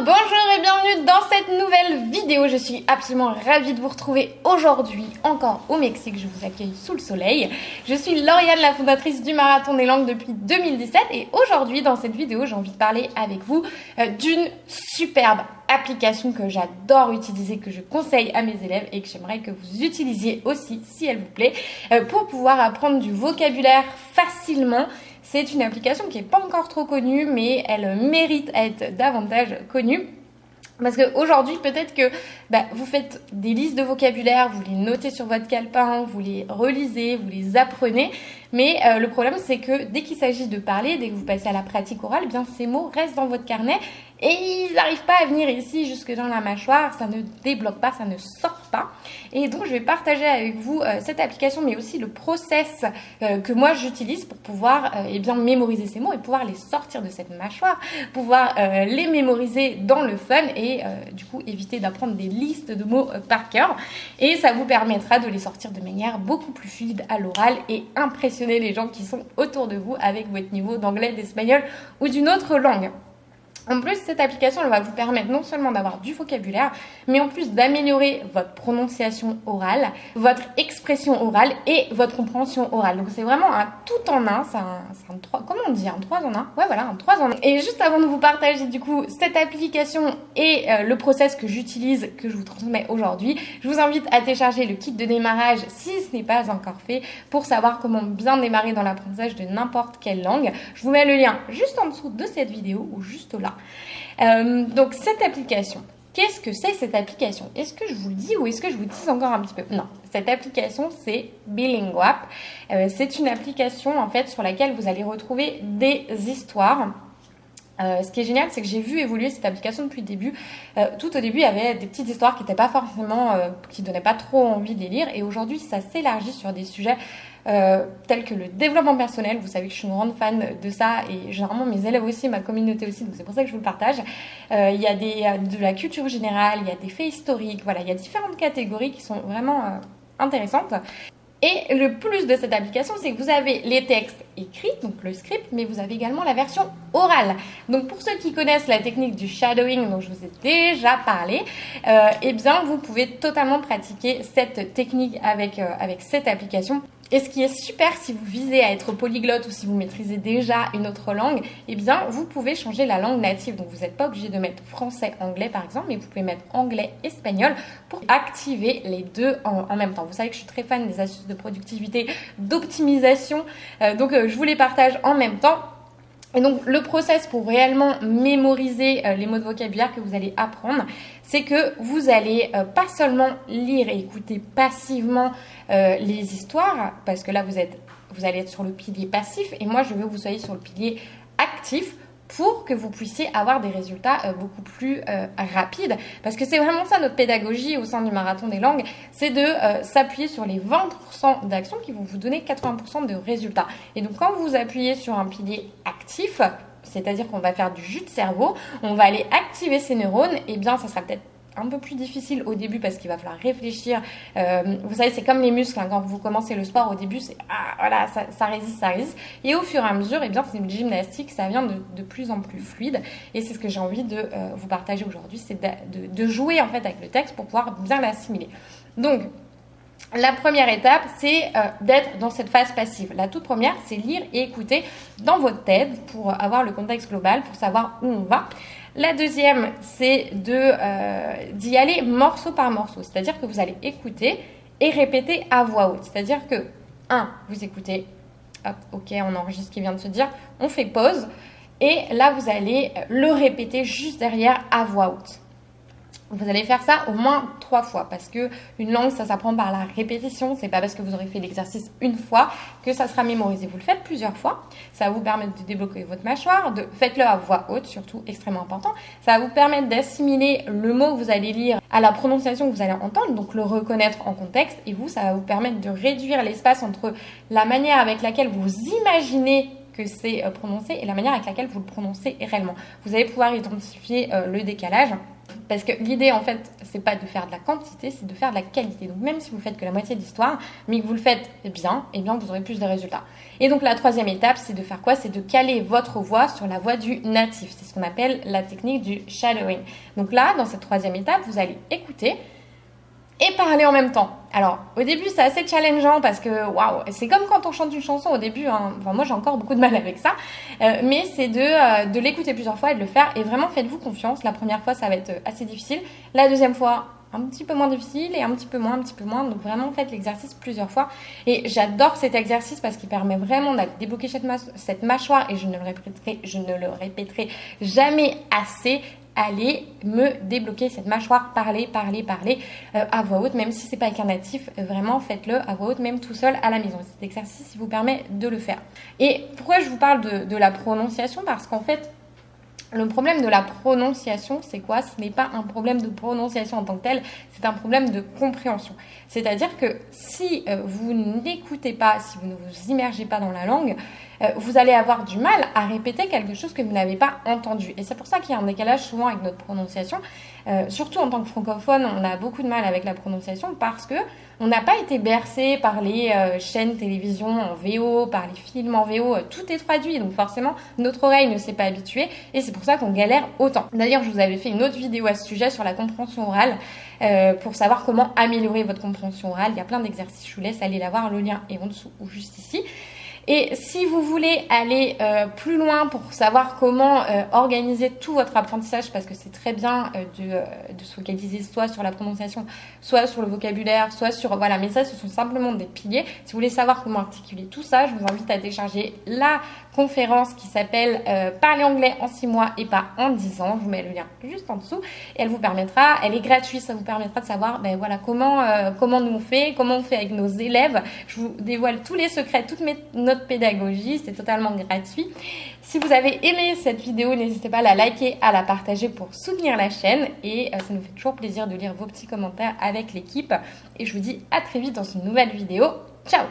bonjour et bienvenue dans cette nouvelle vidéo. Je suis absolument ravie de vous retrouver aujourd'hui encore au Mexique. Je vous accueille sous le soleil. Je suis Lauriane, la fondatrice du Marathon des Langues depuis 2017 et aujourd'hui dans cette vidéo j'ai envie de parler avec vous euh, d'une superbe application que j'adore utiliser, que je conseille à mes élèves et que j'aimerais que vous utilisiez aussi si elle vous plaît euh, pour pouvoir apprendre du vocabulaire facilement c'est une application qui n'est pas encore trop connue, mais elle mérite à être davantage connue. Parce qu'aujourd'hui, peut-être que bah, vous faites des listes de vocabulaire, vous les notez sur votre calepin, vous les relisez, vous les apprenez. Mais euh, le problème, c'est que dès qu'il s'agit de parler, dès que vous passez à la pratique orale, eh bien ces mots restent dans votre carnet et ils n'arrivent pas à venir ici jusque dans la mâchoire, ça ne débloque pas, ça ne sort pas. Et donc je vais partager avec vous euh, cette application, mais aussi le process euh, que moi j'utilise pour pouvoir eh bien mémoriser ces mots et pouvoir les sortir de cette mâchoire, pouvoir les mémoriser dans le fun et du coup éviter d'apprendre des listes de mots par cœur. Et ça vous permettra de les sortir de manière beaucoup plus fluide à l'oral et les gens qui sont autour de vous avec votre niveau d'anglais, d'espagnol ou d'une autre langue. En plus, cette application, elle va vous permettre non seulement d'avoir du vocabulaire, mais en plus d'améliorer votre prononciation orale, votre expression orale et votre compréhension orale. Donc c'est vraiment un tout en un, c'est un, un 3, comment on dit, un 3 en 1 Ouais voilà, un 3 en 1. Et juste avant de vous partager du coup cette application et euh, le process que j'utilise, que je vous transmets aujourd'hui, je vous invite à télécharger le kit de démarrage si ce n'est pas encore fait pour savoir comment bien démarrer dans l'apprentissage de n'importe quelle langue. Je vous mets le lien juste en dessous de cette vidéo ou juste là. Euh, donc cette application, qu'est-ce que c'est cette application? Est-ce que je vous le dis ou est-ce que je vous dis encore un petit peu? Non, cette application c'est Bilinguap. Euh, c'est une application en fait sur laquelle vous allez retrouver des histoires. Euh, ce qui est génial, c'est que j'ai vu évoluer cette application depuis le début. tout au début, il y avait des petites histoires qui n'étaient pas forcément, qui donnaient pas trop envie de les lire. Et aujourd'hui, ça s'élargit sur des sujets euh, tels que le développement personnel. Vous savez que je suis une grande fan de ça et généralement mes élèves aussi, ma communauté aussi, donc c'est pour ça que je vous le partage. Euh, il y a de la culture générale, il y a des faits historiques, voilà, il y a différentes catégories qui sont vraiment euh, intéressantes. Et le plus de cette application, c'est que vous avez les textes écrits, donc le script, mais vous avez également la version orale. Donc pour ceux qui connaissent la technique du shadowing dont je vous ai déjà parlé, euh, eh bien vous pouvez totalement pratiquer cette technique avec, avec cette application. Et ce qui est super si vous visez à être polyglotte ou si vous maîtrisez déjà une autre langue, eh bien vous pouvez changer la langue native. Donc vous n'êtes pas obligé de mettre français, anglais par exemple, mais vous pouvez mettre anglais, espagnol pour activer les deux en, même temps. Vous savez que je suis très fan des astuces de productivité, d'optimisation, euh, donc euh, je vous les partage en même temps. Et donc le process pour réellement mémoriser euh, les mots de vocabulaire que vous allez apprendre, c'est que vous allez euh, pas seulement lire et écouter passivement euh, les histoires, parce que là vous êtes vous allez être sur le pilier passif et moi je veux que vous soyez sur le pilier actif pour que vous puissiez avoir des résultats euh, beaucoup plus euh, rapides. Parce que c'est vraiment ça notre pédagogie au sein du marathon des langues, c'est de euh, s'appuyer sur les 20% d'actions qui vont vous donner 80% de résultats. Et donc quand vous appuyez sur un pilier actif, c'est-à-dire qu'on va faire du jus de cerveau, on va aller activer ces neurones, et eh bien ça sera peut-être un peu plus difficile au début parce qu'il va falloir réfléchir. Euh, vous savez, c'est comme les muscles. Hein. quand vous commencez le sport, au début, c'est ah, voilà, ça, résiste, ça résiste. Et au fur et à mesure, eh bien, c'est une gymnastique, ça vient de, plus en plus fluide. Et c'est ce que j'ai envie de euh, vous partager aujourd'hui, c'est de, jouer en fait avec le texte pour pouvoir bien l'assimiler. Donc, la première étape, c'est euh, d'être dans cette phase passive. La toute première, c'est lire et écouter dans votre tête pour avoir le contexte global, pour savoir où on va. La deuxième, c'est euh, d'y aller morceau par morceau, c'est-à-dire que vous allez écouter et répéter à voix haute. C'est-à-dire que, un, vous écoutez, hop, ok, on enregistre ce qui vient de se dire, on fait pause, et là, vous allez le répéter juste derrière à voix haute. Vous allez faire ça au moins trois fois parce que une langue, ça s'apprend par la répétition. C'est pas parce que vous aurez fait l'exercice une fois que ça sera mémorisé. Vous le faites plusieurs fois. Ça va vous permettre de débloquer votre mâchoire. De... Faites-le à voix haute, surtout extrêmement important. Ça va vous permettre d'assimiler le mot que vous allez lire à la prononciation que vous allez entendre, donc le reconnaître en contexte. Et vous, ça va vous permettre de réduire l'espace entre la manière avec laquelle vous imaginez que c'est euh, prononcé et la manière avec laquelle vous le prononcez réellement. Vous allez pouvoir identifier euh, le décalage. Parce que l'idée, en fait, c'est pas de faire de la quantité, c'est de faire de la qualité. Donc même si vous faites que la moitié de l'histoire, mais que vous le faites bien, eh bien vous aurez plus de résultats. Et donc la troisième étape, c'est de faire quoi? C'est de caler votre voix sur la voix du natif. C'est ce qu'on appelle la technique du shadowing. Donc là, dans cette troisième étape, vous allez écouter et parler en même temps. Alors, au début, c'est assez challengeant parce que, waouh, c'est comme quand on chante une chanson au début. Hein. Enfin, moi, j'ai encore beaucoup de mal avec ça. Euh, mais c'est de, euh, de l'écouter plusieurs fois et de le faire. Et vraiment, faites-vous confiance. La première fois, ça va être assez difficile. La deuxième fois, un petit peu moins difficile et un petit peu moins, un petit peu moins. Donc vraiment, faites l'exercice plusieurs fois. Et j'adore cet exercice parce qu'il permet vraiment d'aller débloquer cette, cette mâchoire. Et je ne le répéterai, je ne le répéterai jamais assez allez me débloquer cette mâchoire, parler, parler, parler euh, à voix haute, même si c'est pas avec un natif, euh, vraiment faites-le à voix haute, même tout seul à la maison. Cet exercice vous permet de le faire. Et pourquoi je vous parle de, la prononciation? Parce qu'en fait, le problème de la prononciation, c'est quoi? Ce n'est pas un problème de prononciation en tant que tel, c'est un problème de compréhension. C'est-à-dire que si euh, vous n'écoutez pas, si vous ne vous immergez pas dans la langue, vous allez avoir du mal à répéter quelque chose que vous n'avez pas entendu. Et c'est pour ça qu'il y a un décalage souvent avec notre prononciation. Euh, surtout en tant que francophone, on a beaucoup de mal avec la prononciation parce que on n'a pas été bercé par les euh, chaînes télévision en VO, par les films en VO, tout est traduit, donc forcément notre oreille ne s'est pas habituée et c'est pour ça qu'on galère autant. D'ailleurs, je vous avais fait une autre vidéo à ce sujet sur la compréhension orale pour savoir comment améliorer votre compréhension orale. Il y a plein d'exercices, je vous laisse aller la voir, le lien est en dessous ou juste ici. Et si vous voulez aller euh, plus loin pour savoir comment euh, organiser tout votre apprentissage, parce que c'est très bien euh, de, de, se focaliser soit sur la prononciation, soit sur le vocabulaire, soit sur... Voilà, mais ça, ce sont simplement des piliers. Si vous voulez savoir comment articuler tout ça, je vous invite à télécharger la conférence qui s'appelle Parler anglais en 6 mois et pas en 10 ans. Je vous mets le lien juste en dessous. Et elle vous permettra, elle est gratuite, ça vous permettra de savoir ben, voilà, comment, comment nous on fait, comment on fait avec nos élèves. Je vous dévoile tous les secrets, toutes mes notre pédagogie. C'est totalement gratuit. Si vous avez aimé cette vidéo, n'hésitez pas à la liker, à la partager pour soutenir la chaîne. Et euh, ça nous fait toujours plaisir de lire vos petits commentaires avec l'équipe. Et je vous dis à très vite dans une nouvelle vidéo. Ciao